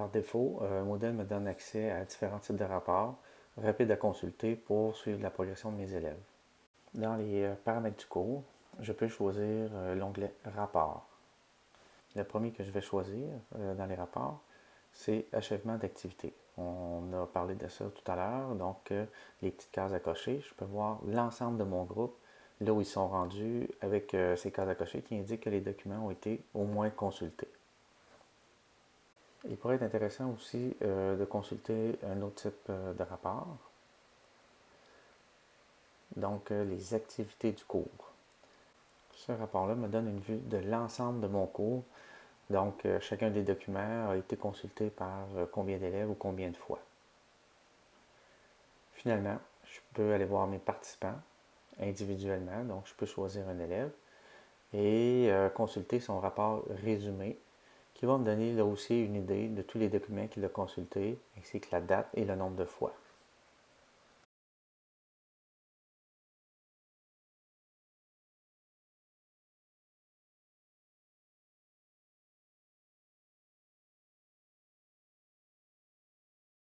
Par défaut, Moodle me donne accès à différents types de rapports rapides à consulter pour suivre la progression de mes élèves. Dans les paramètres du cours, je peux choisir l'onglet Rapports. Le premier que je vais choisir dans les rapports, c'est Achèvement d'activité. On a parlé de ça tout à l'heure, donc les petites cases à cocher. Je peux voir l'ensemble de mon groupe, là où ils sont rendus, avec ces cases à cocher qui indiquent que les documents ont été au moins consultés. Il pourrait être intéressant aussi euh, de consulter un autre type euh, de rapport, donc euh, les activités du cours. Ce rapport-là me donne une vue de l'ensemble de mon cours, donc chacun des documents a été consulté par combien d'élèves ou combien de fois. Finalement, je peux aller voir mes participants individuellement, donc je peux choisir un élève et consulter son rapport résumé qui va me donner là aussi une idée de tous les documents qu'il a consultés, ainsi que la date et le nombre de fois.